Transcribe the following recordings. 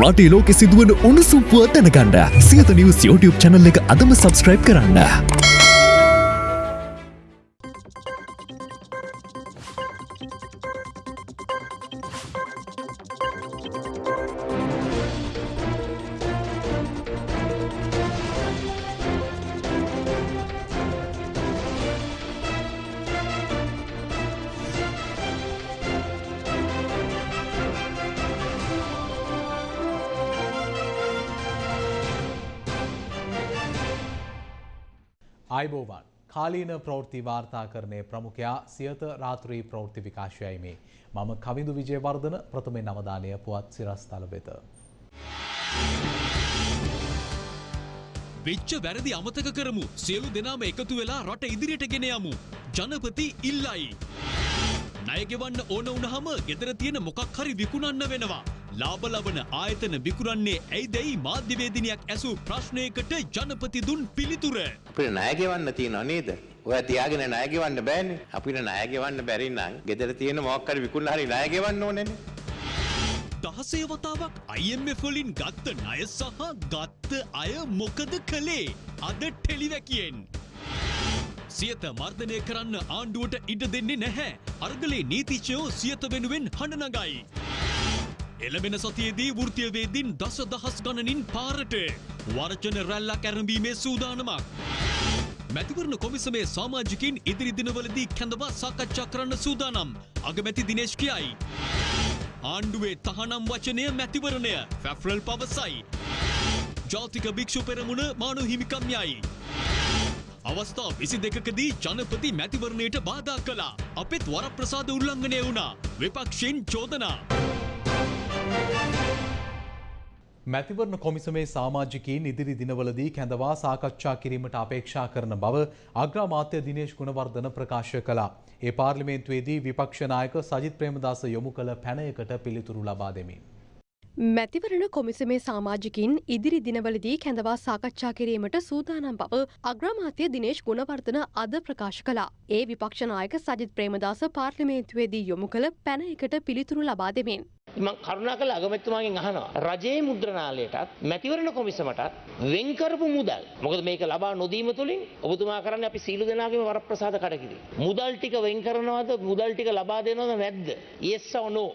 රටේ ලෝකෙ සිදුවන උණුසුම් පුවත් දැනගන්න සියත නිවස් YouTube channel එක අදම subscribe කරන්න. කාලීන ප්‍රවෘත්ති වාර්තාකරණය ප්‍රමුඛයා සියත රාත්‍රී ප්‍රවෘත්ති විකාශයයි මේ මම කවිදු විජයවර්ධන ප්‍රථමෙන් අවධානය පුවත් සිරස්තල වෙත. වෙච්ච වැරදි අමතක කරමු සියලු දෙනාම එකතු වෙලා රට ඉදිරියට ගෙන යමු. ජනපති ඉල්ලයි. ණයගෙවන්න ඕන වුණහම ගෙදර තියෙන මොකක් හරි විකුණන්න වෙනවා. ලාබ ලබන ආයතන විකුණන්නේ ඇයි දැයි මාධ්‍යවේදිනියක් ඇසූ ප්‍රශ්නයකට ජනපති දුන් පිළිතුර. අපිට ණය ගෙවන්න තියෙනව නේද? ඔය තියාගෙන ණය ගෙවන්න බෑනේ. අපිට ණය ගෙවන්න බැරි නම් ගෙදර තියෙන මොකක් හරි විකුණලා හරි ණය ගෙවන්න ඕනේනේ. දහසේ වතාවක් IMF වලින් ගත්ත ණය සහ ගත්ත අය මොකද කළේ? අද ටෙලිවැකියෙන්. සියත මර්ධනය කරන්න ආණ්ඩුවට ඉඩ දෙන්නේ නැහැ. අර්ගලේ නීතිච්චයෝ සියත වෙනුවෙන් හඬ නගයි. එළබෙන සතියේදී වෘතියවේදින් දස දහස් ගණනින් පාරට වර්ජන රැල්ලක් ඇරඹීමේ සූදානමක්. මැතිවරණ කොමිසමේ සාමාජිකින් ඉදිරි දිනවලදී කැඳවා සාකච්ඡා කරන්න සූදානම් අගමැති දිනේශ් කියයි. ආණ්ඩුවේ තහනම් වචනය මැතිවරණය ෆැෆ්රල් පවසයි. ජාතික භික්‍ෂු පෙරමුණ මානු හිමිකම් යයි. අවස්ථා විසි දෙකකදී ජනපති මැතිවරණයට බාධා කලා අපෙත් වරප්‍රසාද උල්ලංඝනය වුණා විපක්ෂයෙන් චෝදනා. මැතිවරණ කොමිසමේ සාමාජිකීන් ඉදිරි දිනවලදී කැඳවා සාකච්ඡා කිරීමට අපේක්ෂා කරන බව අග්‍රාමාත්‍ය දිනේශ් ගුණවර්ධන ප්‍රකාශ කළා. ඒ පාර්ලිමේන්තුවේදී විපක්ෂ නායක සජිත් ප්‍රේමදාස යොමු කළ පැනයකට පිළිතුරු ලබා දෙමින්. මැතිවරණ කොමිසමේ සාමාජිකින් ඉදිරි දිනවලදී කැඳවා සාකච්ඡා කිරීමට සූදානම් බව අග්‍රාමාත්‍ය දිනේශ් ගුණවර්ධන අද ප්‍රකාශ කළා. ඒ විපක්ෂනායක සජිත් ප්‍රේමදාස පාර්ලිමේන්තුවේදී යොමු කළ පැනයකට පිළිතුරු ලබා දෙමින්. මං කරුණා කළ අගමැතිතුමාගෙන් අහනවා රජයේ මුද්‍රණාලයටත් මැතිවරණ කොමිසමටත් වෙන් කරපු මුදල් මොකද මේක ලබා නොදීම තුලින් ඔබතුමා කරන්නේ අපි සීල දෙනාගේම වරප්‍රසාද කඩකිරීම මුදල් ටික වෙන් කරනවද මුදල් ටික ලබා දෙනවද නැද්ද yes or no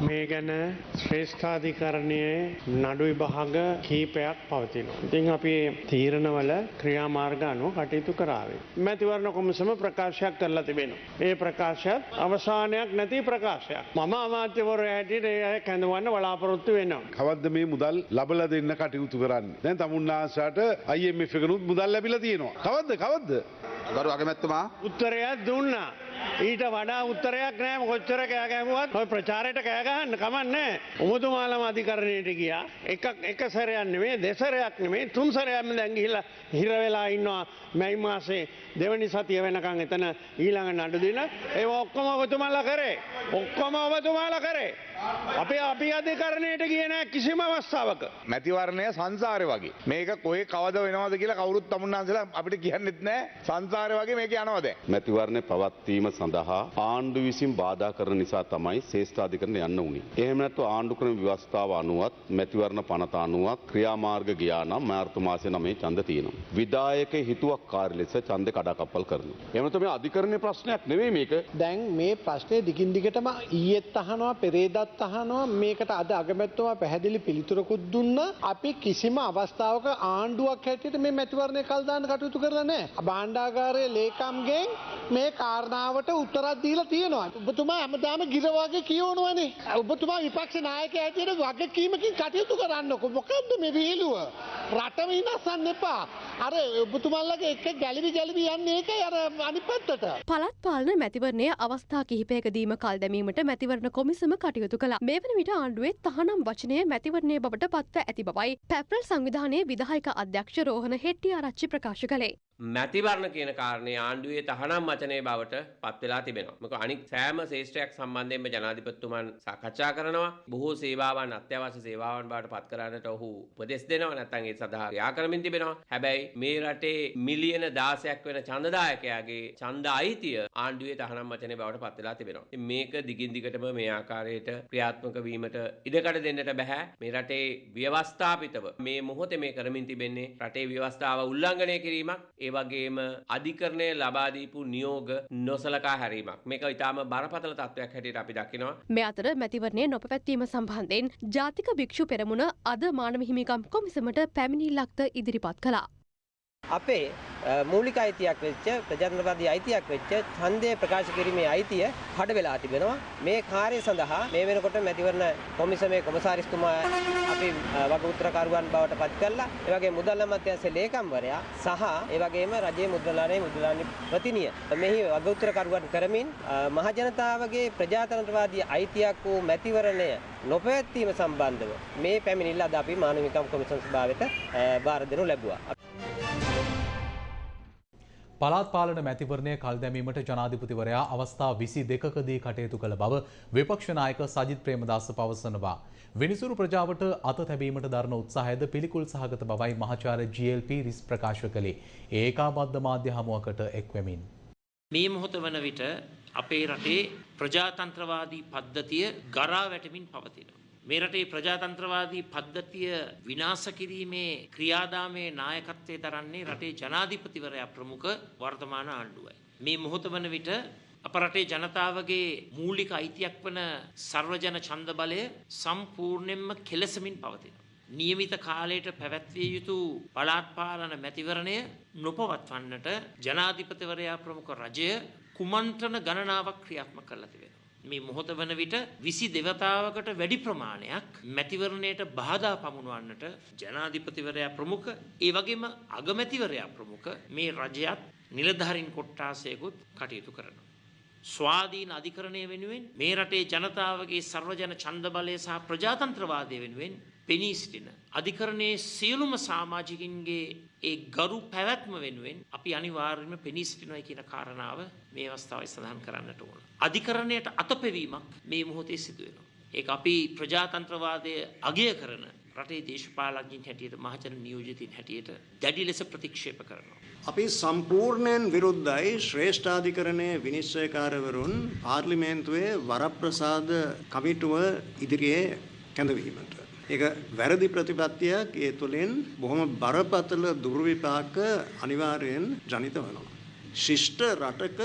මේ ගැන ශ්‍රේෂ්ඨාධිකරණයේ නඩු විභාග කීපයක් පවතිනවා. ඉතින් අපි තීරණවල ක්‍රියාමාර්ග අනුව කටයුතු කරාවේ. මැතිවරණ කොමිසම ප්‍රකාශයක් කරලා තිබෙනවා. ඒ ප්‍රකාශයත් අවසානයක් නැති ප්‍රකාශයක්. මම අමාත්‍යවරයා හැටියට ඒ කැඳවන්න බලාපොරොත්තු වෙනවා. කවද්ද මේ මුදල් ලබල දෙන්න කටයුතු කරන්න. දැන් තමුන්නාසාට IMF එකනුත් මුදල් ලැබිලා තියෙනවා. කවද්ද කවද්ද? ගරු අගමැතිතුමා උත්තරයක් දුන්නා. ඊට වඩා උත්තරයක් නෑම කොච්චර කෑගැහුවත් ඔය ප්‍රචාරයට කෑගහන්න කමන්නේ. උමුතුමාලම අධිකරණයට ගියා එකක් එක සැරයක් නෙමේ දෙසරයක් නෙමේ තුන් සැරයක්ම දැන් ගිහිල්ලා හිර වෙලා ඉන්නවා මැයි මාසේ දෙවනි සතිය වෙනකන් එතන ඊළඟ නඩු දින ඒ ඔක්කොම ඔබතුමාලා කරේ ඔක්කොම ඔබතුමාලා කරේ අපේ අපි අධිකරණයට ගිය නෑ කිසිම අවස්ථාවක මැතිවරණය සංසාරය වගේ මේක කොේ කවද වෙනවද කියලා කවුරුත් තමුන්නාසලා අපිට කියන්නෙත් නෑ සංසාරය වගේ මේක යනවද මැතිවරණය පවත්වීම සඳහා ආණ්ඩු විසින් බාධා කරන නිසා තමයි ශේෂ්ඨාධිකරණ යන්න උනි. එහෙම නැත්නම් ආණ්ඩු ක්‍රම ව්‍යවස්ථාව අනුවත් මැතිවරණ පනත අනුවත් ක්‍රියාමාර්ග ගියා නම් මාර්තු මාසේ 9 ඡන්ද තියෙනවා. විධායක හිතුවක්කාරී ලෙස ඡන්ද කඩාකප්පල් කරනවා. එහෙම නැත්නම් මේ අධිකරණයේ ප්‍රශ්නයක් නෙවෙයි මේක. දැන් මේ ප්‍රශ්නේ දිගින් දිගටම ඊයේත් අහනවා පෙරේදත් අහනවා මේකට අද අගමැතිතුමා පැහැදිලි පිළිතුරකුත් දුන්නා. අපි කිසිම අවස්ථාවක ආණ්ඩුවක් හැටියට මේ මැතිවරණය කල් දාන්න කටයුතු කරලා නැහැ. භාණ්ඩාගාරයේ ලේකම්ගෙන් මේ කාරණාවට උත්තරක් දීලා තියෙනවා. ඔබතුමා හැමදාම ගිර වගේ කියවනවනේ. ඔබතුමා විපක්ෂ නායකයා හැටියට වගකීමකින් කටයුතු කරන්නකො. මොකද්ද මේ විහිළුව? රටම විනාශන්න එපා. අර ඔබතුමාලගේ එක ගැලවි ගැලවි යන්නේ ඒකයි අර අනිත් පැත්තට. පළත් පාලන මැතිවරණය අවස්ථා කිහිපයකදීම කල් දැමීමට මැතිවරණ කොමිසම කටයුතු කළා. මේ වන විට ආණ්ඩුවේ තහනම් වචනය මැතිවරණය බවට පත්ව ඇති බවයි පැප්‍රල් සංවිධානයේ විදායක අධ්‍යක්ෂ රෝහණ හෙට්ටිආරච්චි ප්‍රකාශ කළේ. මැතිවරණ කියන කාරණේ ආණ්ඩුවේ තහනම් වචනය බවට පත් වෙලා තිබෙනවා. මොකද අනික් සෑම ශේෂ්ත්‍රයක් සම්බන්ධයෙන්ම ජනාධිපතිතුමන් සාකච්ඡා කරනවා. බොහෝ සේවාවන් අත්‍යවශ්‍ය සේවාවන් බවට පත් කරන්නට ඔහු උපදෙස් දෙනවා. නැත්නම් ඒ සඳහා ක්‍රියා කරමින් තිබෙනවා. හැබැයි මේ රටේ මිලියන 16ක් වෙන ඡන්දදායකයාගේ ඡන්ද අයිතිය ආණ්ඩුවේ තහනම් වචනය බවට පත් වෙලා තිබෙනවා. ඉතින් මේක දිගින් දිගටම මේ ආකාරයට ක්‍රියාත්මක වීමට ඉඩකඩ දෙන්නට බෑ. මේ රටේ ව්‍යවස්ථාපිතව මේ මොහොතේ මේ කරමින් තිබෙන්නේ රටේ ව්‍යවස්ථාව උල්ලංඝනය කිරීමක් ඒ වගේම අධිකරණය ලබා දීපු නියෝග නොසලකා හැරීමක්. මේක ඊටාම බරපතල තත්ත්වයක් හැටියට අපි දකිනවා. මේ අතර මැතිවරණය නොපැවැත්වීම සම්බන්ධයෙන් ජාතික භික්ෂු පෙරමුණ අද මානව හිමිකම් කොමිසමට පැමිණිල්ලක්ද ඉදිරිපත් කළා. අපේ මූලික අයිතියක් වෙච්ච ප්‍රජාතන්ත්‍රවාදී අයිතියක් වෙච්ච ඡන්දය ප්‍රකාශ කිරීමේ අයිතිය කඩ වෙලා තිබෙනවා. මේ කාර්යය සඳහා මේ වෙනකොට මැතිවරණ කොමිසමේ කොමසාරිස්තුමා අපි වගඋත්තරකරුවන් බවට පත් කළා. ඒ වගේ මුදල් අමාත්‍යාංශයේ ලේකම්වරයා සහ ඒ වගේම රජයේ මුද්‍රණාලයේ මුද්‍රණාලි ප්‍රතිනිය මෙහි වගඋත්තරකරුවන් කරමින් මහ ජනතාවගේ ප්‍රජාතන්ත්‍රවාදී අයිතියක් වූ මැතිවරණය නොපැවැත්වීම සම්බන්ධව මේ පැමිණිල්ල අද අපි මානවිකම් කොමිසම් සභාවට බාර දෙනු ලැබුවා. පළාත් පාලන මැතිවරණය කල් දැමීමට ජනාධිපතිවරයා අවස්ථා විසි දෙකකදී කටයුතු කළ බව විපක්ෂ නායක සජිත් ප්‍රේමදාස පවසනවා. විනිසුරු ප්‍රජාවට අත තැබීමට දරන උත්සාහයද පිළිකුල් සහගත බවයි මහාචාර්ය GLP රිස් ප්‍රකාශ කළේ. ඒකාබද්ධ මාධ්‍ය හමුවකට එක්වෙමින්. මේ මොහොත වන විට අපේ රටේ ප්‍රජාතන්ත්‍රවාදී පද්ධතිය ගරා වැටමින් පවතිනවා. මේ රටේ ප්‍රජාතන්ත්‍රවාදී පද්ධතිය විනාශ කිරීමේ ක්‍රියාදාමයේ නායකත්වයේ දරන්නේ රටේ ජනාධිපතිවරයා ප්‍රමුඛ වර්තමාන ආණ්ඩුවයි. මේ මොහොත වන විට අප රටේ ජනතාවගේ මූලික අයිතියක් වන සර්වජන ඡන්ද බලය සම්පූර්ණයෙන්ම කෙලසමින් පවතිනවා. නියමිත කාලයට පැවැත්විය යුතු පළාත් පාලන මැතිවරණය නොපවත්වන්නට ජනාධිපතිවරයා ප්‍රමුඛ රජය කුමන්ත්‍රණ ගණනාවක් ක්‍රියාත්මක කරලා තිබෙනවා. මේ මොහොත වන විට විසි දෙවතාවකට වැඩි ප්‍රමාණයක් මැතිවරණයට බාධා පමුණුවන්නට ජනාධිපතිවරයා ප්‍රමුඛ ඒ වගේම අගමැතිවරයා ප්‍රමුඛ මේ රජයත් නිලධාරින් කොට්ටාසයකුත් කටයුතු කරනවා. ස්වාධීන අධිකරණය වෙනුවෙන් මේ රටේ ජනතාවගේ සර්වජන ඡන්ද බලය සහ ප්‍රජාතන්ත්‍රවාදය වෙනුවෙන් පෙනී සිටින අධිකරණයේ සියලුම සමාජිකින්ගේ ඒ ගරු පැවැත්ම වෙනුවෙන් අපි අනිවාර්යයෙන්ම පෙනී සිටිනවා කියන කාරණාව මේ අවස්ථාවේ සඳහන් කරන්නට ඕන. අධිකරණයට අතපෙවීමක් මේ මොහොතේ සිදු වෙනවා. ඒක අපි ප්‍රජාතන්ත්‍රවාදය අගය කරන රටේ දේශපාලඥයින් හැටියට මහජන නියෝජිතින් හැටියට දැඩි ලෙස ප්‍රතික්ෂේප කරනවා. අපි සම්පූර්ණයෙන් විරුද්ධයි ශ්‍රේෂ්ඨාධිකරණයේ විනිශ්චයකාරවරුන් පාර්ලිමේන්තුවේ වරප්‍රසාද කමිටුව ඉදිරියේ කැඳවීමට. ඒක වැරදි ප්‍රතිපත්තියක් ඒ තුළින් බොහොම බරපතල දුර්විපාක අනිවාර්යෙන් ජනිත වෙනවා. ශිෂ්ට රටක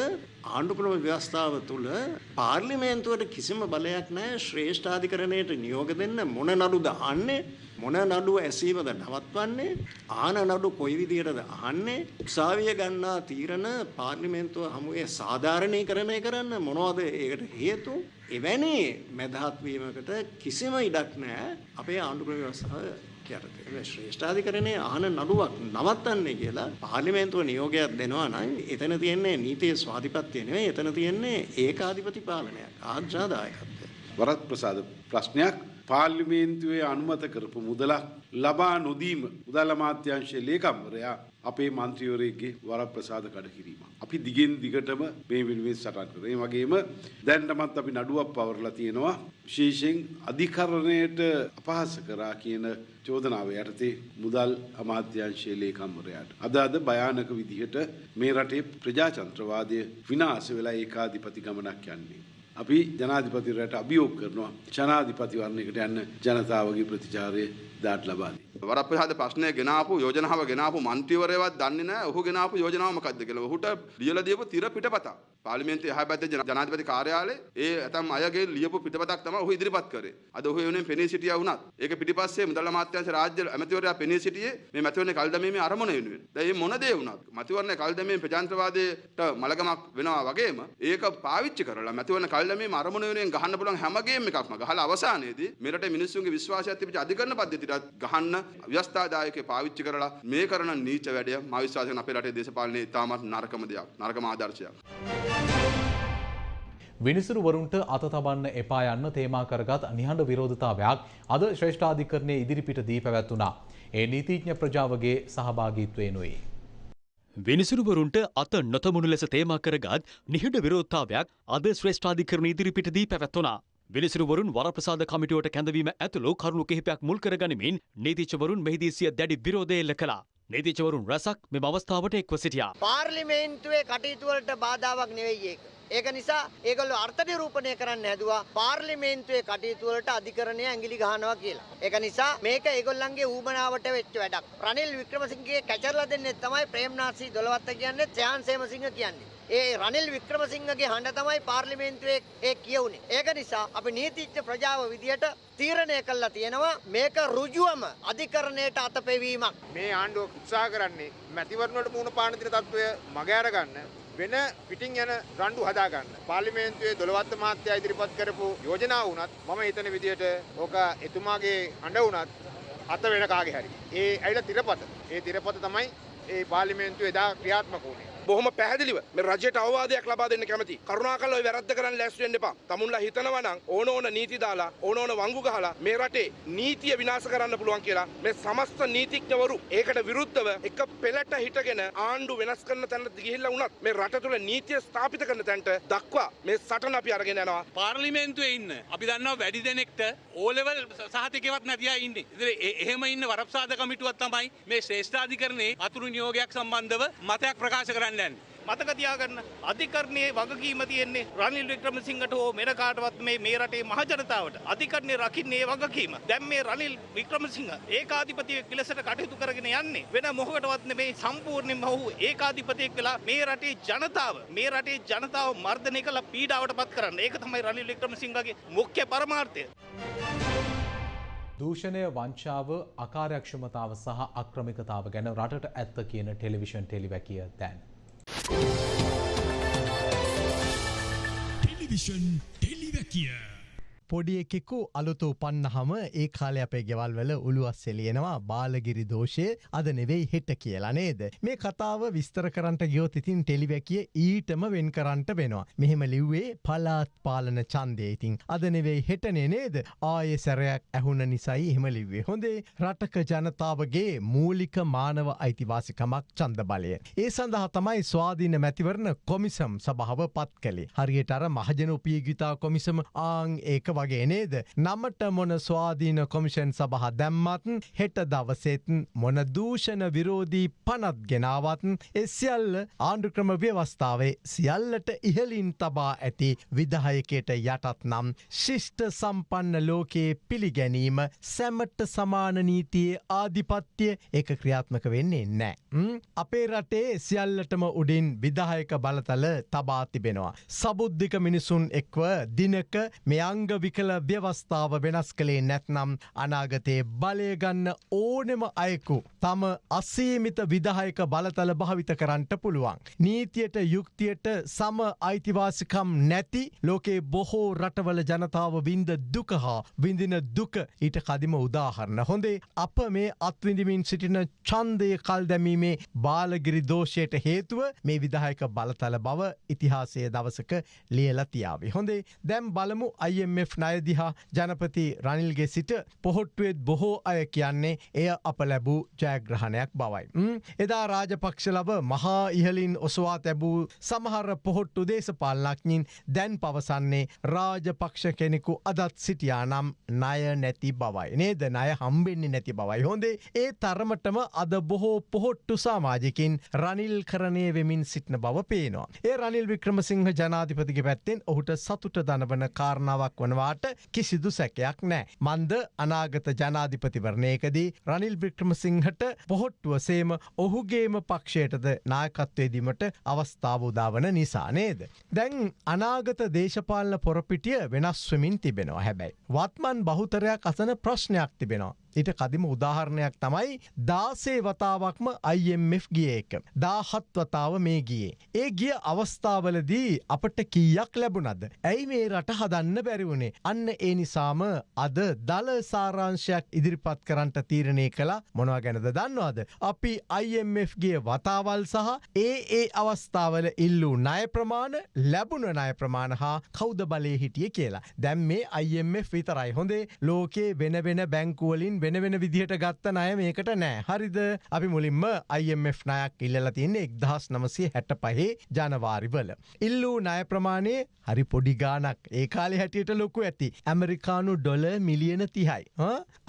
ආණ්ඩුක්‍රම ව්‍යවස්ථාව තුළ පාර්ලිමේන්තුවට කිසිම බලයක් නැහැ ශ්‍රේෂ්ඨාධිකරණයට නියෝග දෙන්න මොන නඩුද අහන්නේ මොන නඩුව ඇසීමද නවත්වන්නේ? ආන නඩු කොයි විදියටද අහන්නේ? උසාවිය ගන්නා තීරණ පාර්ලිමේන්තුව හමුවේ සාධාරණීකරණය කරන්න මොනවද ඒකට හේතු? එවැනි මැදහත් වීමකට කිසිම ඉඩක් නැහැ. අපේ ආණ්ඩුක්‍රම ව්‍යවස්ථාව යටතේ ශ්‍රේෂ්ඨාධිකරණයේ අහන නඩුවක් නවත්තන්නේ කියලා පාර්ලිමේන්තුව නියෝගයක් දෙනවා නම් එතන තියෙන්නේ නීතිය ස්වාධිපත්‍ය නෙවෙයි. එතන තියෙන්නේ ඒකාධිපති පාලනයක් ආජ්ජාදායකත්වය වරත් ප්‍රසාද ප්‍රශ්නයක්? පාර්ලිමේන්තුවේ අනුමත කරපු මුදලක් ලබා නොදීම මුදල් අමාත්‍යාංශයේ ලේකම්වරයා අපේ මන්ත්‍රීවරයෙක්ගේ වරප්‍රසාද කඩ කිරීම. අපි දිගින් දිගටම මේ වෙනුවෙන් සටන් කරනවා. ඒ වගේම දැන්ටමත් අපි නඩුවක් පවරලා තියෙනවා. විශේෂයෙන් අධිකරණයට අපහාස කරා කියන චෝදනාව යටතේ මුදල් අමාත්‍යාංශයේ ලේකම්වරයාට. අද අද භයානක විදිහට මේ රටේ ප්‍රජාතන්ත්‍රවාදය විනාශ වෙලා ඒකාධිපති ගමනක් යන්නේ. අපි ජනාධිපතිවරට අභියෝග කරනවා ජනාධිපතිවරණයකට යන්න ජනතාවගේ ප්‍රතිචාරය දාට ලබාදී. වරප්‍රසාද ප්‍රශ්නය ගෙනාපු යෝජනාව ගෙනාපු මන්ත්‍රීවරයවත් දන්නේ නැහැ ඔහු ගෙනාපු යෝජනාව මොකක්ද කියලා. ඔහුට ලියලා දීපු තිර පිටපතක්. පාර්ලිමේන්තුවේ එහා පැත්තේ ජනාධිපති කාර්යාලයේ ඒ ඇතම් අයගේ ලියපු පිටපතක් තමයි ඔහු ඉදිරිපත් කරේ. අද ඔහු වෙනුවෙන් පෙනී සිටියා වුණත් ඒක පිටිපස්සේ මුදල් අමාත්‍යාංශ රාජ්‍ය ඇමතිවරයා පෙනී සිටියේ මේ මැතිවරණ කල්දමීමේ අරමුණ වෙනුවෙන්. දැන් මේ මොන දේ වුණත් මැතිවරණ කල්දමීමේ ප්‍රජාතන්ත්‍රවාදයට මලගමක් වෙනවා වගේම ඒක පාවිච්චි කරලා මැතිවරණ කල්දමීමේ අරමුණ වෙනුවෙන් ගහන්න පුළුවන් හැම ගේම් එකක්ම ගහලා අවසානයේදී මෙරට මිනිස්සුන්ගේ විශ්වාසය තිබිච්ච අධිකරණ පද්ධතියට ගහන්න ව්‍යවස්ථාදායකේ පාවිච්චි කරලා මේ කරන නීච වැඩය මා විශ්වාස කරන අපේ රටේ දේශපාලනයේ ඉතාමත් නරකම දෙයක් නරකම ආදර්ශයක්. විනිසුරුවරුන්ට අත තබන්න එපා යන්න තේමා කරගත් නිහඬ විරෝධතාවයක් අද ශ්‍රේෂ්ඨාධිකරණයේ ඉදිරිපිට දී පැවැත්වුණා. ඒ නීතිඥ ප්‍රජාවගේ සහභාගීත්වයෙනුයි. විනිසුරුවරුන්ට අත නොතමුණු ලෙස තේමා කරගත් නිහිඩ විරෝධතාවයක් අද ශ්‍රේෂ්ඨාධිකරණ ඉදිරිපිටදී පැවැත්වනා. විනිසුරුවරුන් වරප්‍රසාද කමිටුවට කැඳවීම ඇතුළු කරුණු කිහිපයක් මුල් කරගනිමින් නීතිචවරුන් මෙහිදී සිය දැඩි විරෝධය එල්ල කළා. නීතිචවරුන් රැසක් මෙම අවස්ථාවට එක්ව සිටියා. පාර්ලිමේන්තුවේ කටයුතුවලට බාධාවක් නෙවෙයි ඒක. ඒක නිසා ඒගොල්ලෝ අර්ථ නිරූපණය කරන්න හැදුවා පාර්ලිමේන්තුවේ කටයුතු වලට අධිකරණය ඇඟිලි ගහනවා කියලා. ඒක නිසා මේක ඒගොල්ලන්ගේ ඌමනාවට වෙච්ච වැඩක්. රනිල් වික්‍රමසිංහගේ කැචරලා දෙන්නේ තමයි ප්‍රේම්නාසි දොළවත්ත කියන්නේ ත්‍යාන් සේමසිංහ කියන්නේ. ඒ රනිල් වික්‍රමසිංහගේ හඬ තමයි පාර්ලිමේන්තුවේ ඒ කියවුනේ. ඒක නිසා අපි නීතිඥ ප්‍රජාව විදියට තීරණය කළා තියෙනවා මේක රුජුවම අධිකරණයට අතපෙවීමක්. මේ ආණ්ඩුව උත්සාහ කරන්නේ මැතිවරණවලට මුහුණ පාන දින තත්ත්වය මගහැර ගන්න වෙන පිටින් යන රණ්ඩු හදාගන්න. පාර්ලිමේන්තුවේ දොළවත්ත මහත්තයා ඉදිරිපත් කරපු යෝජනා වුණත් මම හිතන විදියට ඕක එතුමාගේ අඬ වුණත් අත වෙන කාගේ හරි. ඒ ඇයිලා තිරපත. ඒ තිරපත තමයි ඒ පාර්ලිමේන්තුවේ එදා ක්‍රියාත්මක වුණේ. බොහොම පැහැදිලිව මේ රජයට අවවාදයක් ලබා දෙන්න කැමති. කරුණාකරලා ওই වැරද්ද කරන්න ලෑස්ති වෙන්න එපා. තමුන්ලා හිතනවා නම් ඕන ඕන නීති දාලා ඕන ඕන වංගු ගහලා මේ රටේ නීතිය විනාශ කරන්න පුළුවන් කියලා මේ සමස්ත නීතිඥවරු ඒකට විරුද්ධව එක පෙළට හිටගෙන ආණ්ඩු වෙනස් කරන තැනට ගිහිල්ලා වුණත් මේ රට තුළ නීතිය ස්ථාපිත කරන තැනට දක්වා මේ සටන අපි අරගෙන යනවා. පාර්ලිමේන්තුවේ ඉන්න අපි දන්නවා වැඩි දෙනෙක්ට ඕලෙවල් සහතිකවත් නැතියා ඉන්නේ. ඉතින් එහෙම ඉන්න වරප්‍රසාද කමිටුවක් තමයි මේ ශ්‍රේෂ්ඨාධිකරණයේ අතුරු නියෝගයක් සම්බන්ධව මතයක් ප්‍රකාශ කරන්න යන්නේ. මතක තියාගන්න අධිකරණයේ වගකීම තියෙන්නේ රනිල් වික්‍රමසිංහට හෝ මෙර කාටවත් මේ මේ රටේ මහජනතාවට අධිකරණය රකින්නේ වගකීම. දැන් මේ රනිල් වික්‍රමසිංහ ඒකාධිපතියෙක් ලෙසට කටයුතු කරගෙන යන්නේ වෙන මොකකටවත් නෙමෙයි සම්පූර්ණයෙන්ම ඔහු ඒකාධිපතියෙක් වෙලා මේ රටේ ජනතාව මේ රටේ ජනතාව මර්ධනය කළ පීඩාවට පත් කරන්න. ඒක තමයි රනිල් වික්‍රමසිංහගේ මුඛ්‍ය පරමාර්ථය. දූෂණය වංචාව අකාර්යක්ෂමතාව සහ අක්‍රමිකතාව ගැන රටට ඇත්ත කියන ටෙලිවිෂන් ටෙලිවැකිය දැන්. ටෙලිවිෂන් ටෙලිවැකිය. පොඩි එකෙකු අලුතු උපන්නහම ඒ කාලය අපේ ගෙවල් වල උළුවස් එලියෙනවා බාලගිරි දෝෂය අද නෙවෙයි හෙට කියලා නේද. මේ කතාව විස්තර කරන්ට ගියොත් ඉතින් ටෙලිවැකිය ඊටම වෙන් කරන්ට වෙනවා. මෙහෙම ලිව්වේ පලාත් පාලන චන්දය ඉතින් අද නෙවෙයි හෙටනේ නේද ආය සැරයක් ඇහුන නිසයි එහෙම ලිව්වේ. හොඳේ රටක ජනතාවගේ මූලික මානව අයිතිවාසිකමක් චන්ද බලය. ඒ සඳහා තමයි ස්වාධීන මැතිවරණ කොමිසම් සභාව පත් කළේ. හරියට අර මහජන උපයගිතා කොමිසම ආං ඒක වගේ නේද. නමට මොන ස්වාධීන කොමිෂන් සබහ දැම්මත් හෙට දවසෙත් මොන දූෂණ විරෝධී පනත් ගෙනාවත්න් එසියල්ල ආණ්ඩුක්‍රම ව්‍යවස්ථාවේ සියල්ලට ඉහලින් තබා ඇති විදහයකයට යටත් නම් ශිෂ්ට සම්පන්න ලෝකයේ පිළිගැනීම සැමට සමාන නීතියේ ආධිපත්‍යය එක ක්‍රියාත්මක වෙන්නේ නෑ. අපේ රටේ සියල්ලටම උඩින් විදායක බලතල තබා තිබෙනවා. සබුද්ධික මිනිසුන් එක්ව දිනක මෙයංග විකල ව්‍යවස්ථාව වෙනස් කළේ නැත්නම් අනාගතයේ බලයගන්න ඕනෙම අයෙකු තම අසීමිත විදායක බලතල භාවිත කරන්නට පුළුවන්. නීතියට යුක්තියට සම අයිතිවාසිකම් නැති ලෝකේ බොහෝ රටවල ජනතාව වින්ද දුක හා විඳින දුක ඊට කදිම උදාහරණ හොඳේ අප මේ අත්විඳමින් සිටින චන්දය කල් දැමීමේ බාලගිරි දෝෂයට හේතුව මේ විදායක බලතල බව ඉතිහාසය දවසක ලියල තියාවේ. හොඳේ දැම් බලමු IMF නයදිහා ජනපති රනිල්ගේ සිට පොහොට්ටුවෙත් බොහෝ අය කියන්නේ එය අප ලැබූ ජයග්‍රහණයක් බවයි. එදා රාජපක්ෂ ලබ මහා ඉහලින් ඔසවා තැබූ සමහර පොහොට්ටු දේශපාලනක්ඥින් දැන් පවසන්නේ රාජපක්ෂ කෙනෙකු අදත් සිටියා නම් ණය නැති බවයි. නේද ණය හම්බෙන්නේ නැති බවයි. හොඳේ ඒ තරමටම අද බොහෝ පොහොට්ටු සාමාජිකින් රනිල් කරණය වෙමින් සිටින බව පේනවා. ඒ රනිල් වික්‍රමසිංහ ජනාධිපතිගේ පැත්තෙන් ඔහුට සතුට දනවන කාරණාවක් වනවාට කිසිදු සැකයක් නෑ. මන්ද අනාගත ජනාධිපතිවරණයකදී රනිල් වික්‍රමසිංහට පොහොට්ටුවසේම ඔහුගේම පක්ෂයටද නායකත්වේදීමට අවස්ථාව උදාවන නිසා නේද. දැන් අනාගත දේශපාලන පොරපිටිය වෙනස්වමින් තිබෙනවා හැබැයි. වත්මන් බහුතරයක් අසන ප්‍රශ්නයක් තිබෙනවා. ඊට කදිම උදාහරණයක් තමයි දාසේ වතාවක්ම IMF ගිය එක. දාහත් වතාව මේ ගියේ. ඒ ගිය අවස්ථාවලදී අපට කීයක් ලැබුණද. ඇයි මේ රට හදන්න බැරිවුණේ. අන්න ඒ නිසාම අද දල සාරංශයක් ඉදිරිපත් කරන්නට තීරණය කළ මොනවා ගැනද දන්නවාද. අපි IMFගේ වතාවල් සහ ඒ ඒ අවස්ථාවල ඉල්ලූ ණය ප්‍රමාණ ලැබුණ ණය ප්‍රමාණ හා කෞද බලය හිටිය කියලා. දැම් මේ IMF විතරයි හොඳේ ලෝකේ වෙන වෙන බැංකුවලින් වෙන වෙන වෙන විදිහට ගත්ත ණය මේකට නෑ. හරිද? අපි මුලින්ම IMF ණයක් ඉල්ලලා තියන්නේ එක්දහස් නමසේ හැට පහේ ජනවාරිවල. ඉල්ලූ ණය ප්‍රමාණය හරි පොඩි ගානක් ඒ කාලෙ හැටියට ලොකු ඇති. ඇමරිකානු ඩොල මිලියන තිහයි.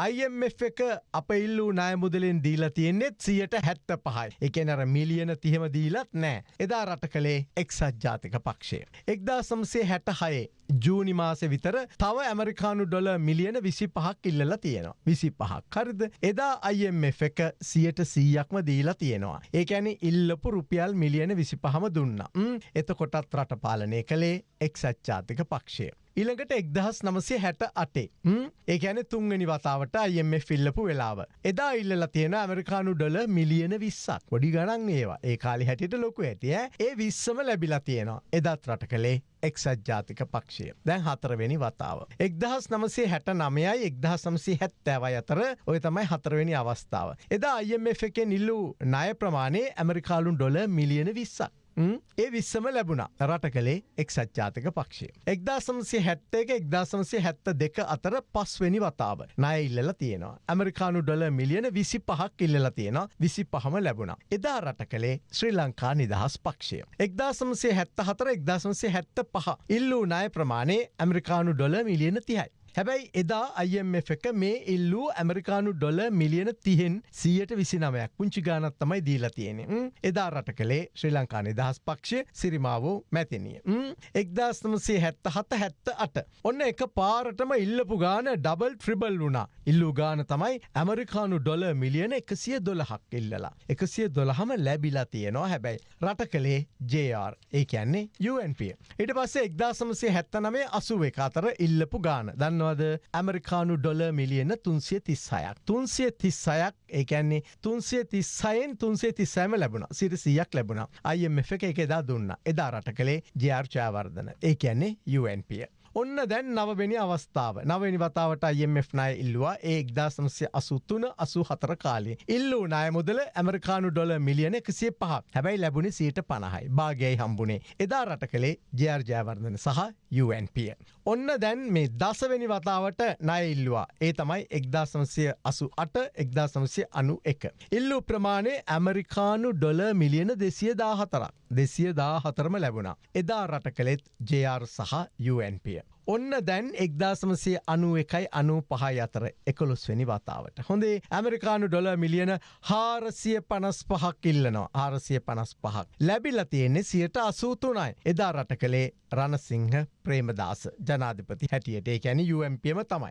IMF එක අප ඉල්ලූ ණය මුදලෙන් දීලා තියෙන්නේෙත් සියට හැත්ත පහයි එකනර මිලියන තිහෙම දීලත් නෑ. එදා රට කළේ එක්සත් ජාතික පක්ෂය. එක්දා සම්සේ හැට හයේ ජූනි මාසෙ විතර තව ඇමරිකානු ඩොල මිලියන විසි පහක් ඉල්ලලා තියෙනවා. විසි පහක් හරිද එදා IMF එක සියට සීයක්ම දීලා තියෙනවා. ඒඇන ඉල්ලපු රුපියල් මිලියන විසි පහම දුන්න. එතකොටත් රට පාලනය කළේ එක්සච්චාතික පක්ෂය. ඉළඟට එක්දහස් නමසය හැට අටේ. ඒකැන තුන්ගනි වතාවට අයම ෆිල්ලපු වෙලාව. එදා ඉල්ල තියෙන ඇමරිකානු ඩොල මිලියන විස්සක් ගොඩි ගණන් ඒවා ඒ කාලි හැටියට ලොකු ඇතිය ඒ විස්සම ලැබිලා තියෙනවා. එදත් රට කළේ එක්සත් ජාතික පක්ෂය දැන් හතරවෙනි වතාව. එක්දහස් නමසේ හැට නමයයි එක්දහ සමසි හැත්තෑවයි අතර ඔය තමයි හතරවෙනි අවස්ථාව. එදා IMF එකෙන් නිල්ලූ ණය ප්‍රමාණය ඇමරිකාලුන් ඩොල මිලියන විස්සක්. ඒ විස්සම ලැබුණ රට කළේ එක්සත් ජාතික පක්ෂය. එක්දාසමසේ හැත්ත එක එක්දාසමසේ හැත්ත දෙක අතර පස්වෙනි වතාව නය ඉල්ලල තියෙනවා. ඇමරිකානු ඩොල මිලියන විසි පහක් ඉල්ලල තියෙන විසි පහම ලැබුණ. එදා රට කළේ ශ්‍රී ලංකා නිදහස් පක්ෂය. එක්දාසමසේ හැත්ත හතර එක්දාසමසේ හැත්ත පහ ඉල්ලූ ණය ප්‍රමාණය ඇමරිකානු ඩොල මිලියන තිහයි. හැබැයි එදා IMF එක මේ ඉල්ලූ ඇමරිකානු ඩොල මිලියන තිහෙන් සියයට විසි නමයක් පුංචි ගානත් තමයි දීලා තියෙනෙ. එදා රට කළේ ශ්‍රී ලංකා නිදහස් පක්ෂ සිරිමාවෝ මැතිනිය. එක්දස්නමසේ හැත්ත හත හැත්ත අට. ඔන්න එක පාරටම ඉල්ලපු ගාන ඩබල් ට්‍රිබල් වුණා. ඉල්ලූ ගාන තමයි ඇමරිකානු ඩොල මිලියන එකසිය දොළහක් ඉල්ලලා. එකසිය දොළහම ලැබිලා තියෙනවා හැබැයි. රට කළේ JR ඒ කියන්නේ UNP. ඉට පස්සේ එක්දාසමසේ හැත්ත නමේ අසුව එක අතර ඉල්ලපු ගාන දන්නවද ඇමරිකානු ඩොල මිලියන තුන්සිය තිස්සයක්. තුන්සිය තිස්සයක් ඒකැන්නේ තුන්සිය තිස්සයෙන් තුන්සේ තිස්සෑම ලැබුණ. සිට සියක් ලැබුණ අයිF එක එක එදා දුන්න. එදා රට කළේ ජයාර්චාවර්ධන ඒ කියන්නේ UNP. ඔන්න දැන් නවවෙනි අවස්ථාව. නවනි වතාවට IMF ණය ඉල්ලවා. ඒ එක්දාසමසය අසුත්තුන අසු හතර කාලේ. ඉල්ලූ ණය මුදල ඇමරිකානු ඩොල මිලියන එකසිය පහ. හැබැයි ලැබුණේ සීට පණහයි භාගයයි හම්බුණේ. එදා රට කළේ ජයාර්ජයවර්ධන සහ UNP. ඔන්න දැන් මේ දසවෙනි වතාවට ණය ඉල්ලවා. ඒ තමයි එක්දාසමසය අසු අට එක්දාසමසය අනු එක. ඉල්ලු ප්‍රමාණය ඇමරිකානු ඩොල මිලියන දෙසිය දාහතරක් දෙසිය දා හතරම ලැබුණා. එදා රට කළෙත් JR සහ media ඔන්න දැන් එක්දාසමසේ අනු එකයි අනු පහයි අතර එකොළොස්වැනි වතාවට. හොඳේ ඇමරිකානු ඩොල මිලියන හාරසිය පනස් පහක් ඉල්ලනවා ආරසිය පනස් පහක්. ලැබිල තියෙන්නේ සියට අසූතුනයි. එදා රට කළේ රණසිංහ ප්‍රේමදාස ජනාධිපති හැටියට ඒ ඇන UMPම තමයි.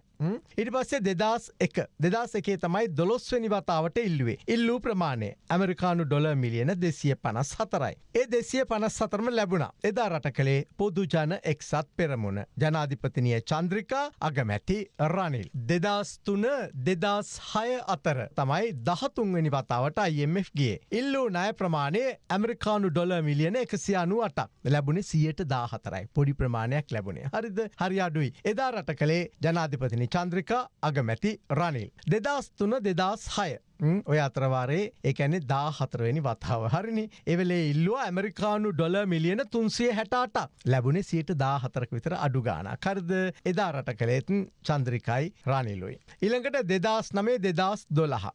ඉට පස්සේ දෙදස් එක දෙදස් එකේ තමයි දොළොස්වනි වතාවට ඉල්ලුවේ. ඉල්ලූ ප්‍රමාණය ඇමරිකානු ඩොල මිලියන දෙසිය පනස් හතරයි. ඒ දෙසිය පනස් සතරම ලැබුණ එදා රට කළේ පොදු ජන එක්සත් පෙරමුණ ජනාධිපතිනිය චන්ද්‍රිකා අගමැති රනිල්. දෙදස් තුන දෙදස් හය අතර තමයි දහතුන්වනි වතාවට IMF ගේ. ඉල්ලූ ණය ප්‍රමාණය ඇමරිකානු ඩොල මිලියන එකසි අනු අටක් ලැබුණේ සියයට දාහතරයි පොඩි ප්‍රමාණයක් ලැබුණේ හරිද හරි අඩුයි එදා රට කළේ ජනාධිපතිනි චන්ද්‍රිකා අගමැති රනිල්. දෙදස් තුන දෙදස් හය ඔය අතරවාරේ එකැනෙ දා හතරවෙනි වතාව හරිනි එවලේ ඉල්ලුව ඇමරිකානු ඩොල මිලියන තුන්සිය හැටාට ලැබුණේ සියට දා හතරක විතර අඩු ගාන කරද එදා රට කළේතුන් චන්ද්‍රිකයි රනිලුයි. ඉළඟට දෙදස් නමේ දෙදස් දොළහ.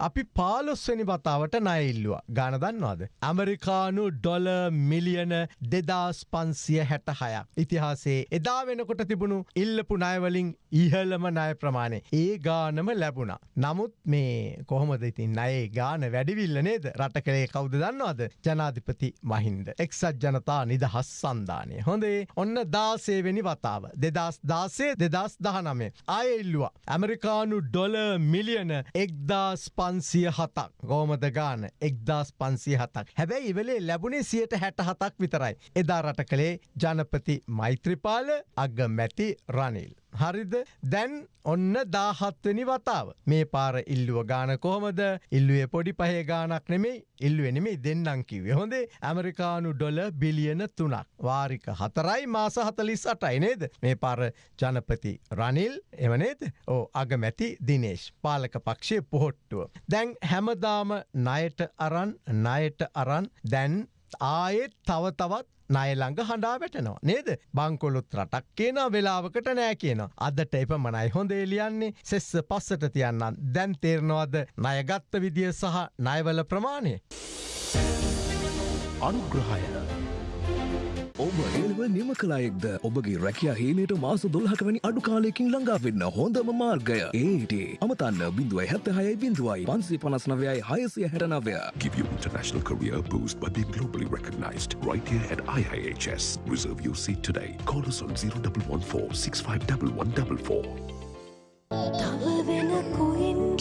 අපි පාලොස්වනි වතාවට නයිල්ලුව ගාන දන්නවාද. ඇමරිකානු ඩොල මිලියන දෙදස් පන්සිය හැට හයක්. ඉතිහාසේ එදා වෙනකොට තිබුණු ඉල්ලපු නයවලින් ඉහලම නය ප්‍රමාණය ඒ ගානම ලැබුණ. නමුත් මේ කොහ කොහොමද ඉතින් අයේ ගාන වැඩිවිල්ල නේද රට කළේ කවුද දන්නවාද ජනාධිපති මහින්ද. එක්සත් ජනතා නිදහස් සන්ධානය. හොඳේ ඔන්න දාසේවෙනි වතාව. දෙදස් දාසේ දෙදස් දහනමේ. අයඉල්ලවා. ඇමරිකානු ඩොල මිලියන එක්දස් පන්සිය හතක් ගෝමද ගාන එක්දස් පන්සිය හතක්. හැබැයි ඉවලේ ලැබුණේ සියට හැට හතක් විතරයි. එදා රට කළේ ජනපති මෛත්‍රපාල අග මැති රනිල්. හරිද? දැන් ඔන්න දාහත්වනි වතාව. මේ පාර ඉල්ලුව ගාන කොහොමද? ඉල්ලුවේ පොඩි පහේ ගානක් නෙමේ ඉල්ලුවනෙමේ දෙන්නම් කිවේ හොඳේ ඇමරිකානු ඩොල බිලියන තුනක්. වාරික හතරයි මාස හතලිස් අටයි නේද? මේ පාර ජනපති රනිල් එවනේද ඕ අගමැති දිනේශ් පාලක පක්ෂය පොහොට්ටුව. දැන් හැමදාම නයට අරන් නයට අරන් දැන් ආයෙත් තව තවත් නයළඟ හඬා වැටනවා. නේද? බංකොලොත් රටක් කියන වෙලාවකට නෑ කියන අදට එප මනයි හොඳ එලියන්නේ සෙස්ස පස්සට තියන්නන් දැන් තේරනවද ණයගත්ත විදිය සහ ණයවල ප්‍රමාණය. අනුග්‍රහය ඔබ ඒව නිම කලායෙක්ද ඔබගේ රැකියා හේනයට මාස දොල්හට වැනි අඩු කාලයකින් ළඟාවෙන්න හොඳම මාර්ගය ඒට අමතන්න බිඳුවයි හැත්ත හයයි බිඳුවයි පන්සේ පනස් නවයයි හයසිය හැටනවය Give you international career boost by being globally recognized right here at IIHS. Reserve your seat today. Call us on 0114 651144.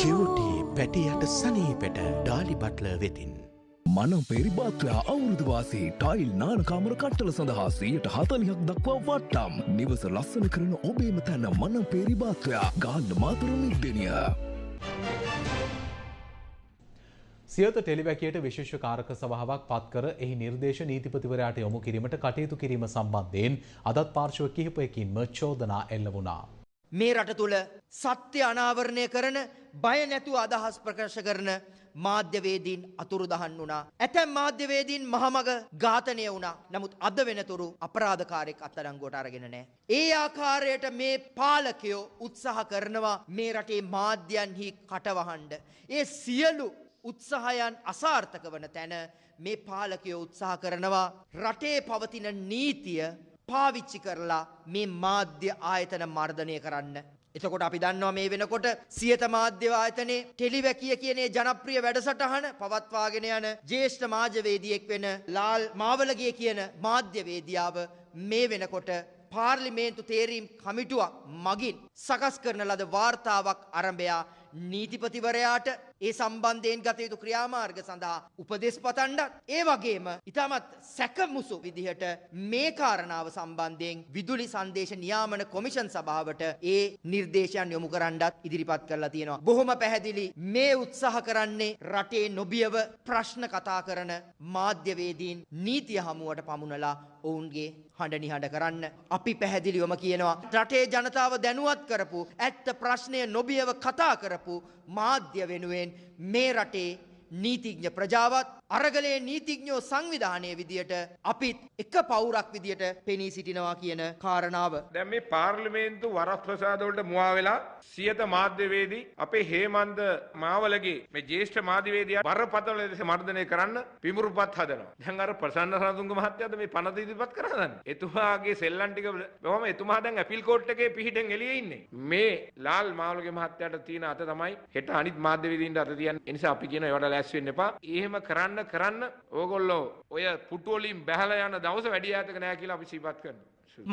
කිවටි පැටියට සනීපෙට ඩාලි බට්ල වෙතින්. මනම් පෙරිබාත්‍රයා අවුරුදුවාසේ ටයිල් නානකාමර කට්ටල සඳහා සීයට හතලිහක් දක්වා වට්ටම් නිවස ලස්සන කරන ඔබේම තැන්න මනම් පෙරිබාත්‍රයා ගාන්න මාතර මික්දනිය. සියත ටෙලිවැකියට විශේෂ කාරක සභාවක් පත්කර එහි නිර්දේශ නීතිපතිවරයාට යොමු කිරීමට කටයුතු කිරීම සම්බන්ධයෙන් අදත් පාර්ශව කිහිපයකින්ම චෝදනා එල්ල වුණා. මේ රට තුළ සත්‍ය අනාවරණය කරන බය නැතුව අදහස් ප්‍රකාශ කරන මාධ්‍යවේදීන් අතුරුදහන් වුණා. ඇතැම් මාධ්‍යවේදීන් මහමග ඝාතනය වුණා. නමුත් අද වෙනතුරු අපරාධකාරයෙක් අත්අඩංගුවට අරගෙන නැහැ. ඒ ආකාරයට මේ පාලකයෝ උත්සාහ කරනවා මේ රටේ මාධ්‍යයන්හි කටවහඬ. ඒ සියලු උත්සාහයන් අසාර්ථක වන තැන මේ පාලකයෝ උත්සාහ කරනවා රටේ පවතින නීතිය පාවිච්චි කරලා මේ මාධ්‍ය ආයතන මර්ධනය කරන්න. එතකොට අපි දන්නවා මේ වෙනකොට සියත මාධ්‍ය ආයතනයේ ටෙලිවැකිය කියනේ ජනප්‍රිය වැඩසටහන පවත්වාගෙන යන ජ්‍යෙෂ්ඨ මාධ්‍යවේදියෙක් වෙන ලාල් මාවලගේ කියන මාධ්‍යවේදියාව මේ වෙනකොට පාර්ලිමේන්තු තේරීම් කමිටුවක් මගින් සකස් කරන ලද වාර්තාවක් අරඹයා නීතිපතිවරයාට ඒ සම්බන්ධයෙන් ගත යුතු ක්‍රියාමාර්ග සඳහා උපදෙස් පතන්ඩත් ඒ වගේම ඉතාමත් සැකමුසු විදිහට මේ කාරණාව සම්බන්ධයෙන් විදුලි සංදේශ නියාමන කොමිෂන් සභාවට ඒ නිර්දේශයන් යොමු කරන්නත් ඉදිරිපත් කරලා තියෙනවා. බොහොම පැහැදිලි මේ උත්සාහ කරන්නේ රටේ නොබියව ප්‍රශ්න කතා කරන මාධ්‍යවේදීන් නීතිය හමුවට පමුණලා ඔවුන්ගේ හඬ නිහඬ කරන්න අපි පැහැදිලිවම කියනවා රටේ ජනතාව දැනුවත් කරපු ඇත්ත ප්‍රශ්නය නොබියව කතා කරපු මාධ්‍ය වෙනුවෙන් මේ රටේ නීතිඥ ප්‍රජාවත් අරගලේ නීතිඥෝ සංවිධානය විදියට අපිත් එක පවුරක් විදියට පෙනී සිටිනවා කියන කාරණාව. දැන් මේ පාර්ලිමේන්තු වරස් ප්‍රසාදවලට මුවා වෙලා සියත මාධ්‍යවේදී අපේ හේමන්ත මාවලගේ මේ ජ්‍යෙෂ්ඨ මාධ්‍යවේදියා බරපතල ලෙස මර්ධනය කරන්න පිමුරුපත් හදනවා. දැන් අර ප්‍රසන්න රණතුංග මහත්තයාද මේ පනත ඉදිරිපත් කරනදන්නේ. එතුමාගේ සෙල්ලම් ටික බොහොම එතුමා දැන් ඇපිල් කෝට් එකේ පිහිටෙන් එළියේ ඉන්නේ. මේ ලාල් මාවලගේ මහත්තයාට තියෙන අත තමයි හෙට අනිත් මාධ්‍යවේදීන්ට අත තියන්නේ. ඒ නිසා අපි කියන ඒවට ලෑස්ති වෙන්න එපා. එහෙම කරන්න කරන්න ඕගොල්ලෝ ඔය පුටු වලින් බැහැලා යන දවස වැඩි ඈතක නෑ කියලා අපි සිහිපත් කරනවා.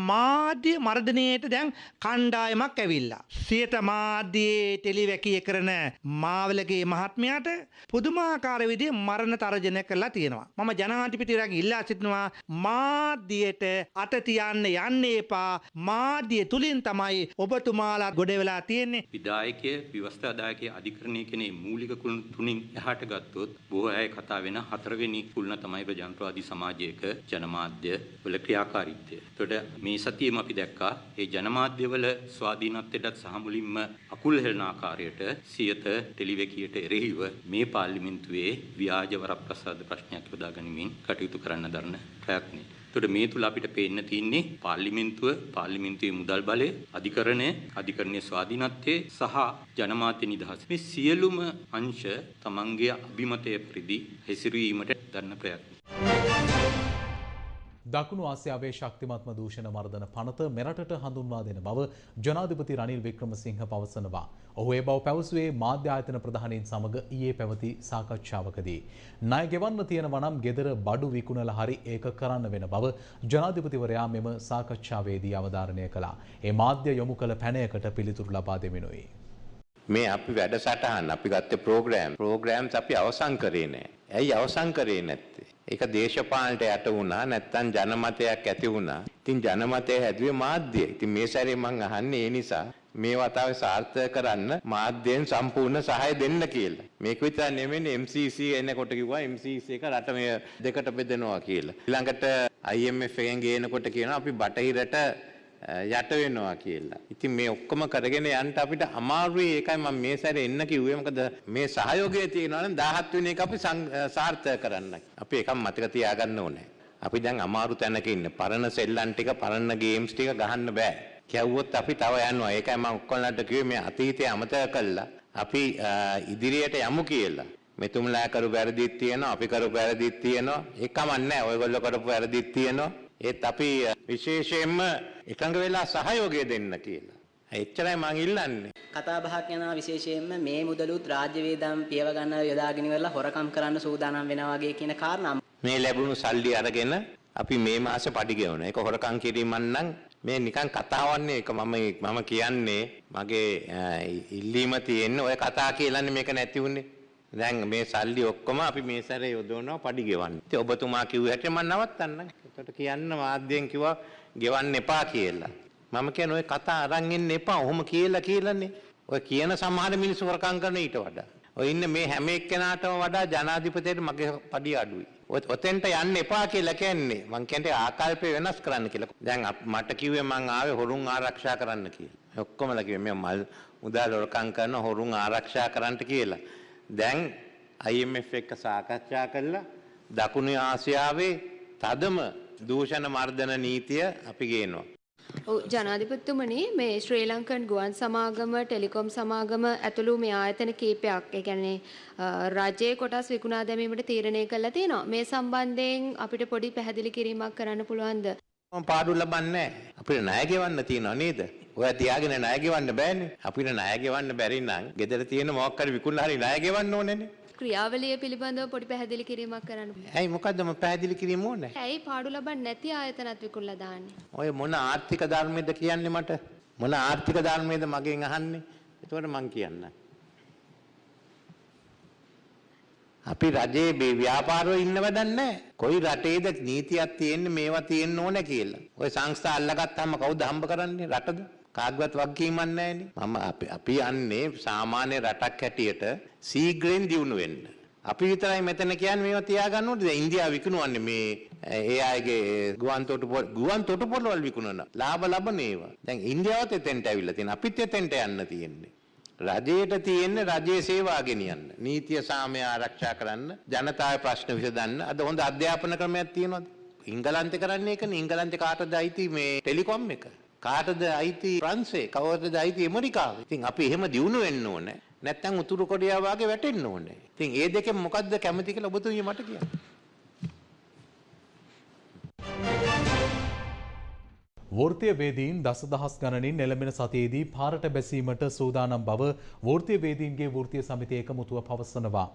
මාධ්‍ය මර්ධනයට දැන් කණ්ඩායමක් ඇවිල්ලා. සියත මාධ්‍යයේ ටෙලිවැකිය කරන මාවලගේ මහත්මයාට පුදුමාකාර විදිහේ මරණ තර්ජන කරලා තියෙනවා. මම ජනාධිපතිවරයාගෙන් ඉල්ලා සිටිනවා මාධ්‍යයට අත තියන්න යන්න එපා. මාධ්‍ය තුලින් තමයි ඔබතුමාලා ගොඩ වෙලා තියෙන්නේ. විධායකය, ව්‍යවස්ථාදායකය, අධිකරණය කෙනේ මූලික කුළුණු තුنين එහාට ගත්තොත් බොහෝ අය කතා වෙන හතරවෙනි කුළුණ තමයි ප්‍රජාතන්ත්‍රවාදී සමාජයක ජනමාධ්‍ය වල ක්‍රියාකාරීත්වය. ඒතකොට මේ සතියේම අපි දැක්කා ඒ ජනමාධ්‍යවල ස්වාධීනත්වයටත් සහ මුලින්ම අකුල් හෙළන ආකාරයට සියත ටෙලිවැකියට එරෙහිව මේ පාර්ලිමේන්තුවේ ව්‍යාජ වරප්‍රසාද ප්‍රශ්නයක් යොදා ගනිමින් කටයුතු කරන්න දරන ප්‍රයත්නය. එතකොට මේ තුල අපිට පේන්න තියෙන්නේ පාර්ලිමේන්තුව පාර්ලිමේන්තුවේ මුදල් බලය අධිකරණය අධිකරණයේ ස්වාධීනත්වයේ සහ ජනමාධ්‍ය නිදහස මේ සියලුම අංශ තමන්ගේ අභිමතය පරිදි හැසිරීමට දරන ප්‍රයත්න. දකුණු ආසියාවේ ශක්තිමත්ම දූෂණ මර්ධන පනත මෙරටට හඳුන්වා දෙන බව ජනාධිපති රනිල් වික්‍රමසිංහ පවසනවා. ඔහු ඒ බව පැවසුවේ මාධ්‍ය ආයතන ප්‍රධානීන් සමග ඊයේ පැවති සාකච්ඡාවකදී. ණය ගෙවන්න තියෙන වනම් ගෙදර බඩු විකුණලා හරි ඒක කරන්න වෙන බව ජනාධිපතිවරයා මෙම සාකච්ඡාවේදී අවධාරණය කළා. ඒ මාධ්‍ය යොමු කළ පැනයකට පිළිතුරු ලබා දෙමිනුයි. මේ අපි වැඩසටහන් අපි ගත්තේ ප්‍රෝග්‍රෑම් ප්‍රෝග්‍රෑම්ස් අපි අවසන් කරේ නෑ. ඇයි අවසන් කරේ නැත්තේ? ඒක දේශපාලනට යට වුණා නැත්තම් ජනමතයක් ඇති වුණා. ඉතින් ජනමතය හැදුවේ මාධ්‍යය. ඉතින් මේ සැරේ මං අහන්නේ ඒ නිසා මේ වතාවේ සාර්ථක කරන්න මාධ්‍යයෙන් සම්පූර්ණ සහාය දෙන්න කියලා. මේක විතර නෙමෙයි MCC එනකොට කිව්වා MCC එක රට මේ දෙකට බෙදනවා කියලා. ඊළඟට IMF එකෙන් ගේනකොට කියනවා අපි බටහිරට යට වෙනවා කියලා. ඉතින් මේ ඔක්කොම කරගෙන යන්න අපිට අමාරුයි ඒකයි මම මේ සැරේ එන්න කිව්වේ. මොකද මේ සහයෝගය තියෙනවා නම් 17 වෙනි එක අපි සාර්ථක කරන්න. අපි එකක් මතක තියාගන්න ඕනේ. අපි දැන් අමාරු තැනක ඉන්නේ. පරණ සෙල්ලම් ටික පරණ ගේම්ස් ටික ගහන්න බෑ. කැව්වොත් අපි තව යනවා. ඒකයි මම ඔක්කොලන්ට කිව්වේ මේ අතීතය අමතක කළා. අපි ඉදිරියට යමු කියලා. මෙතුමලා කරු වැරදිත් තියෙනවා අපි කරු වැරදිත් තියෙනවා ඒක කමන්නේ ඔයගොල්ලෝ කරපු වැරදිත් තියෙනවා ඒත් අපි විශේෂයෙන්ම එකඟ වෙලා සහයෝගය දෙන්න කියලා. එච්චරයි මං ඉල්ලන්නේ. කතා බහක් යනවා විශේෂයෙන්ම මේ මුදලුත් රාජ්‍ය වේදම් පියව ගන්න යොදාගෙන ඉවරලා හොරකම් කරන්න සූදානම් වෙනවා වගේ කියන කාරණා. මේ ලැබුණු සල්ලි අරගෙන අපි මේ මාසේ පඩි ගෙවන. ඒක හොරකම් කිරීමක් නම් මේ නිකන් කතාවන්නේ ඒක මම මම කියන්නේ මගේ ඉල්ලීම තියෙන්නේ ඔය කතා කියලානේ මේක නැති වුනේ. දැන් මේ සල්ලි ඔක්කොම අපි මේ සැරේ යොදවනවා පඩි ගෙවන්න. ඉතින් ඔබතුමා කිව්ව හැටි මම නවත්තන්නම්. ඒකට කියන්න මාධ්‍යයෙන් කිව්වා ගෙවන්න එපා කියලා. මම කියන ඔය කතා අරන් එන්න එපා. ඔහොම කියලා කියලානේ. ඔය කියන සමහර මිනිස්සු වරකම් කරන ඊට වඩා. ඔය ඉන්න මේ හැම එක්කෙනාටම වඩා ජනාධිපතියට මගේ පඩි අඩුයි. ඔතෙන්ට යන්න එපා කියලා කියන්නේ. මං කියන්නේ ආකල්පය වෙනස් කරන්න කියලා. දැන් මට කිව්වේ මං ආවේ හොරුන් ආරක්ෂා කරන්න කියලා. ඔක්කොමලා කිව්වේ මේ මල් මුදල් වරකම් කරන හොරුන් ආරක්ෂා කරන්නට කියලා. දැන් IMF එක්ක සාකච්ඡා කළා දකුණු ආසියාවේ තදම දූෂණ මර්ධන නීතිය අපි ගේනවා. ජනාධිපතිතුමනි මේ ශ්‍රී ලංකන් ගුවන් සමාගම ටෙලිකොම් සමාගම ඇතුළු මේ ආයතන කීපයක් ඒ කියන්නේ රජයේ කොටස් විකුණා දැමීමට තීරණය කළා තියෙනවා. මේ සම්බන්ධයෙන් අපිට පොඩි පැහැදිලි කිරීමක් කරන්න පුළුවන්ද? මම පාඩු ලබන්නේ අපිට ණය ගෙවන්න තියෙනව නේද? ඔය තියාගෙන ණය ගෙවන්න බෑනේ. අපිට ණය ගෙවන්න බැරි නම් ගෙදර තියෙන මොකක් හරි විකුණලා හරි ණය ගෙවන්න ඕනේනේ. ක්‍රියාවලිය පිළිබඳව පොඩි පැහැදිලි කිරීමක් කරන්න. ඇයි මොකද්ද මම පැහැදිලි කිරීම ඕනේ? ඇයි පාඩු ලබන්නේ නැති ආයතනත් විකුණලා දාන්නේ? ඔය මොන ආර්ථික ධර්මයේද කියන්නේ මට? මොන ආර්ථික ධර්මයේද මගෙන් අහන්නේ? ඒතකොට මං කියන්නම්. අපි රජයේ මේ ව්‍යාපාරවල ඉන්න වැඩක් නැහැ. කොයි රටේද නීතියක් තියෙන්නේ මේවා තියෙන්න ඕනේ කියලා. ඔය සංස්ථා අල්ලගත්තාම කවුද හම්බ කරන්නේ රටද? කාගවත් වගකීමක් නැහැනේ. මම අපි යන්නේ සාමාන්‍ය රටක් හැටියට සීග්‍රෙන් දියුණු වෙන්න. අපි විතරයි මෙතන කියන්නේ මේවා තියාගන්න ඕනේ. දැන් ඉන්දියාව විකුණුවන්නේ මේ ඒ අයගේ ගුවන් තොටුපොළ ගුවන් තොටුපොළවල් විකුණන ලාභ ලබන ඒවා. දැන් ඉන්දියාවත් එතෙන්ට ඇවිල්ලා තියෙනවා. අපිත් එතෙන්ට යන්න තියෙන්නේ. රජයට තියෙන්නේ රජයේ සේවා ගෙනියන්න. නීතිය සාමය ආරක්ෂා කරන්න, ජනතාවේ ප්‍රශ්න විසඳන්න. අද හොඳ අධ්‍යාපන ක්‍රමයක් තියෙනවද? ඉංගලන්තේ කරන්නේ ඒකනේ. ඉංගලන්තේ කාටද අයිති මේ ටෙලිකොම් එක? කාටද අයිති ප්‍රංශේ? කවදද අයිති ඇමරිකාවේ? ඉතින් අපි එහෙම දියුණු වෙන්න ඕනේ. නැත්තම් උතුරු කොරියාව වගේ වැටෙන්න ඕනේ. ඉතින් ඒ දෙකෙන් මොකද්ද කැමති කියලා ඔබතුමිය මට කියන්න. වෘත්තීය වේදීන් දසදහස් ගණනින් එළඹෙන සතියේදී පාරට බැසීමට සූදානම් බව වෘත්තීය වේදීන්ගේ වෘත්තීය සමිතිය එකමුතුව පවසනවා.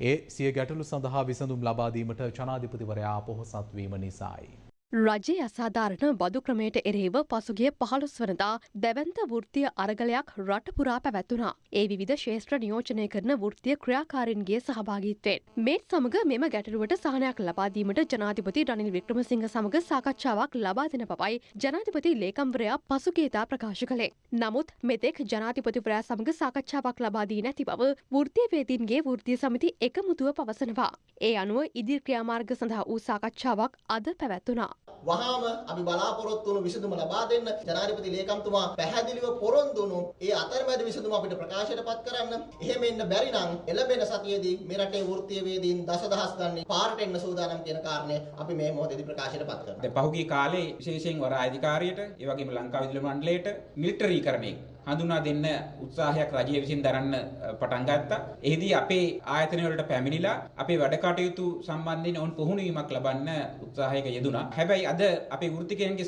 ඒ සිය ගැටලු සඳහා විසඳුම් ලබා දීමට ජනාධිපතිවරයා පොහොසත් වීම නිසායි. රජයේ අසාධාරණ බදු ක්‍රමයට එරෙහිව පසුගිය පහළොස් වනදා දැවන්ත වෘත්තිය අරගලයක් රටපුරා පැවැත්වුණා. ඒ විධ ශේෂත්‍ර නියෝජනය කරන වෘත්තිය ක්‍රියාකාරන්ගේ සහභාගිත්වයෙන්. මේත් සමග මෙම ගැටලුවට සහනයක් ලබාදීමට ජනාධිපති රනිල් වික්‍රමසිංහ සමග සාකච්ඡාවක් ලබා දෙන පවයි ජනාධිපති ලේකම්වරයා පසුගේතා ප්‍රකාශ කළේ. නමුත් මෙතෙක් ජනාධිපතිවරයා සමග සාකච්ඡාවක් ලබාදී නැති බව වෘත්තිය වේදීන්ගේ වෘත්තිය සමිති එකමුතුව පවසනවා. ඒ අනුව ඉදිරි ක්‍රියාමාර්ග සඳහා වූ සාකච්ඡාවක් අද පැවැත්වුණා. වහාම අපි බලාපොරොත්තු වුණු විසඳුම ලබා දෙන්න ජනාධිපති ලේකම්තුමා පැහැදිලිව පොරොන්දු වුණු ඒ අතරමැද විසඳුම අපිට ප්‍රකාශයට පත් කරන්න. එහෙම එන්න බැරි නම් එළඹෙන සතියේදී මේ රටේ වෘත්තීය වේදීන් දසදහස් ගණන් පාරට එන්න සූදානම් කියන කාරණය අපි මේ මොහොතේදී ප්‍රකාශයට පත් කරනවා. දැන් පහුගිය කාලේ විශේෂයෙන් වර අධිකාරියට ඒ වගේම ලංකා විදුලි මණ්ඩලයට මිලිටරීකරණය හඳුනා දෙන්න උත්සාහයක් රජය විසින් දරන්න පටන් ගත්තා. එහිදී අපේ ආයතන වලට පැමිණිලා අපේ වැඩ කටයුතු සම්බන්ධයෙන් ඔවුන් පුහුණුවීමක් ලබන්න උත්සාහයක යෙදුණා. හැබැයි අද අපේ වෘත්තිකයන්ගේ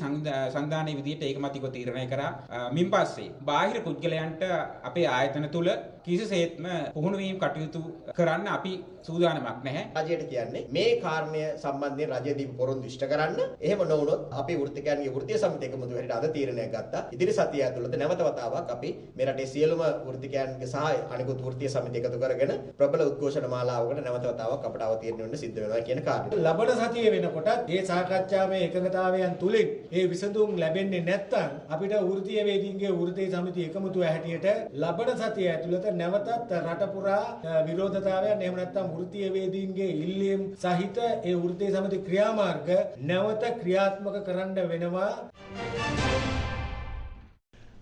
සංධානයේ විදිහට ඒකමතිකව තීරණය කරා. මින් පස්සේ බාහිර පුද්ගලයන්ට අපේ ආයතන තුල කිසිසේත්ම පුහුණුවීම් කටයුතු කරන්න අපි සූදානමක් නැහැ. රජයට කියන්නේ මේ කාරණය සම්බන්ධයෙන් රජය දීපු පොරොන්දු ඉෂ්ට කරන්න. එහෙම නොවුනොත් අපි වෘත්තිකයන්ගේ වෘත්තීය සමිතිය එකමුතු හැටියට අද තීරණයක් ගත්තා. ඉදිරි සතිය ඇතුළත නැවත වතාවක් අපි මේ රටේ සියලුම වෘත්තිකයන්ගේ සහ අනිකුත් වෘත්තීය සමිති එකතු කරගෙන ප්‍රබල උද්ඝෝෂණ මාලාවකට නැවත වතාවක් අපට අවතීර්ණ වෙන්න සිද්ධ වෙනවා කියන කාරණය. ලබන සතියේ වෙනකොට මේ සාකච්ඡාවේ එකඟතාවයන් තුලින් මේ විසඳුම් ලැබෙන්නේ නැත්නම් අපිට වෘත්තීය වේදීන්ගේ වෘත්තීය සමිති එකමුතුව හැටියට ලබන සතිය ඇතුළත නැවතත් රට පුරා විරෝධතාවයන් එහෙම නැත්නම් වෘත්තීය වේදීන්ගේ ඉල්ලීම් සහිත ඒ වෘත්තීය සමිති ක්‍රියාමාර්ග නැවත ක්‍රියාත්මක කරන්න වෙනවා.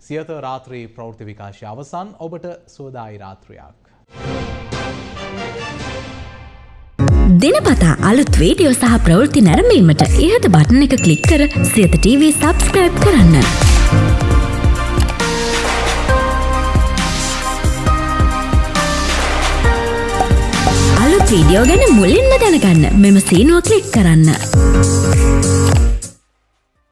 සියත රාත්‍රී ප්‍රවෘත්ති විකාශය අවසන් ඔබට සෝදායි රාත්‍රයක්. දෙනපතා අලුත් වීඩියෝ සහ ප්‍රවෘත්ති නැරඹීමට ඉහත බටන එක ක්ලික් කර සියත TV සබස්ක්‍රයිබ් කරන්න. වීඩියෝ ගැන මුලින්ම දැනගන්න මෙම සීනුව ක්ලික් කරන්න.